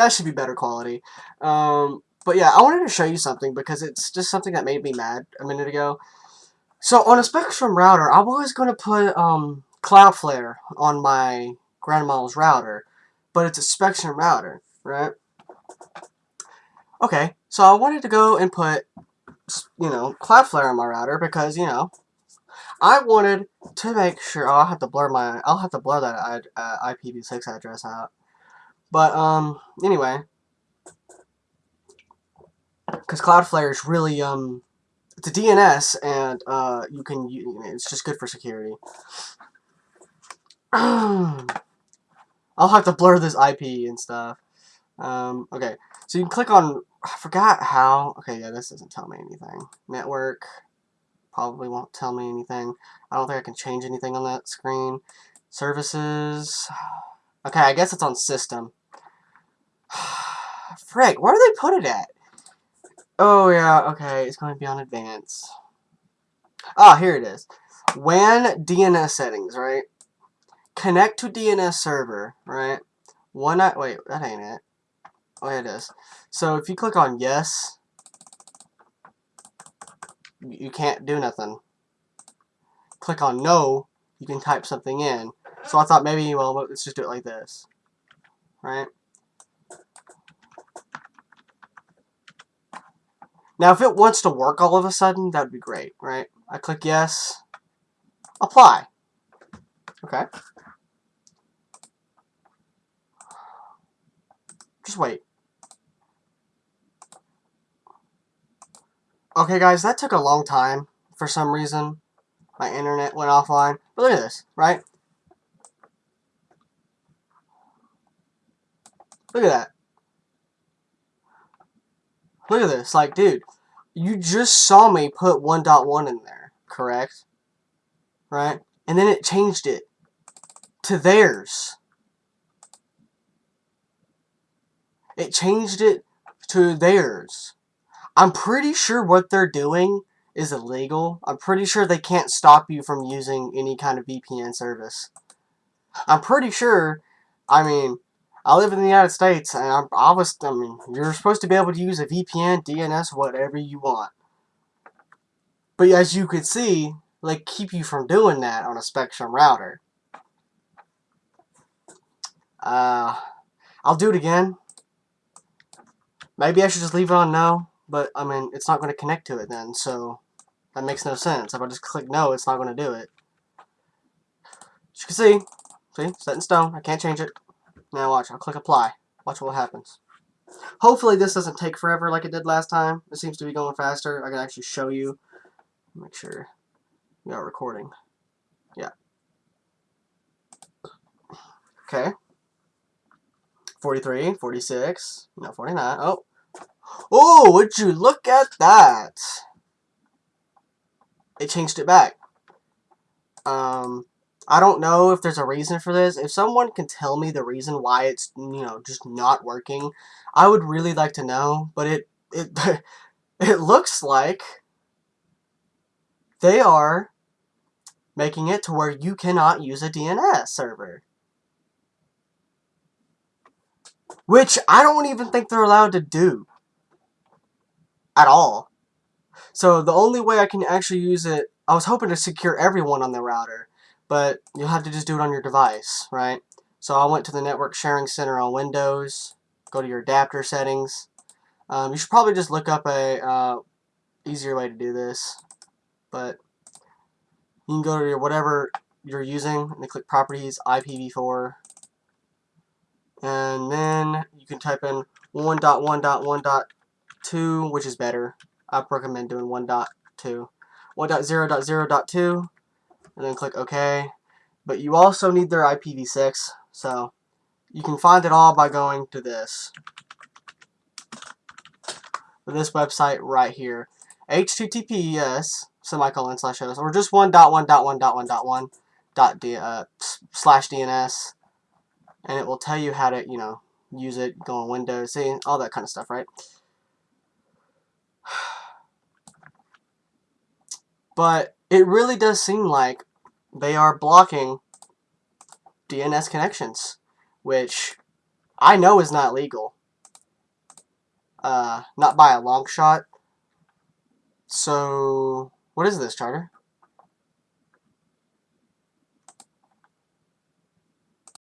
that should be better quality. Um, but yeah, I wanted to show you something because it's just something that made me mad a minute ago. So on a Spectrum router, I was going to put um, Cloudflare on my grandma's router, but it's a Spectrum router, right? Okay, so I wanted to go and put, you know, Cloudflare on my router because, you know, I wanted to make sure, oh, I'll have to blur my, I'll have to blur that uh, IPv6 address out. But, um, anyway, because Cloudflare is really, um, it's a DNS, and, uh, you can, you, it's just good for security. I'll have to blur this IP and stuff. Um, okay, so you can click on, I forgot how, okay, yeah, this doesn't tell me anything. Network, probably won't tell me anything. I don't think I can change anything on that screen. Services, okay, I guess it's on system. Frick, where do they put it at? Oh, yeah, okay, it's going to be on advanced. Ah, here it is. WAN DNS settings, right? Connect to DNS server, right? One wait, that ain't it. Oh, yeah, it is. So if you click on yes, you can't do nothing. Click on no, you can type something in. So I thought maybe, well, let's just do it like this. Right? Now, if it wants to work all of a sudden, that would be great, right? I click yes, apply. Okay. Just wait. Okay, guys, that took a long time for some reason. My internet went offline. But look at this, right? Look at that. Look at this. Like, dude, you just saw me put 1.1 in there, correct? Right? And then it changed it to theirs. It changed it to theirs. I'm pretty sure what they're doing is illegal. I'm pretty sure they can't stop you from using any kind of VPN service. I'm pretty sure, I mean, I live in the United States, and I'm, I was, I mean, you're supposed to be able to use a VPN, DNS, whatever you want. But as you could see, they keep you from doing that on a Spectrum router. Uh, I'll do it again. Maybe I should just leave it on no, but, I mean, it's not going to connect to it then, so that makes no sense. If I just click no, it's not going to do it. As you can see, see, set in stone. I can't change it. Now watch, I'll click apply. Watch what happens. Hopefully this doesn't take forever like it did last time. It seems to be going faster. I can actually show you. Make sure we are recording. Yeah. Okay. 43, 46, no, 49. Oh. Oh, would you look at that? It changed it back. Um, I don't know if there's a reason for this. If someone can tell me the reason why it's, you know, just not working, I would really like to know. But it, it, it looks like they are making it to where you cannot use a DNS server. Which I don't even think they're allowed to do. At all. So the only way I can actually use it, I was hoping to secure everyone on the router but you'll have to just do it on your device, right? So I went to the Network Sharing Center on Windows, go to your adapter settings. Um, you should probably just look up a uh, easier way to do this, but you can go to your whatever you're using and click Properties, IPv4, and then you can type in 1.1.1.2, which is better. I recommend doing 1.2. 1.0.0.2 and then click OK. But you also need their IPv6, so you can find it all by going to this. This website right here. https semicolon slash host or just 1.1.1.1.1 dot d uh, slash DNS and it will tell you how to you know use it go on Windows see all that kind of stuff right but it really does seem like they are blocking DNS connections, which I know is not legal. Uh, not by a long shot. So, what is this, Charter?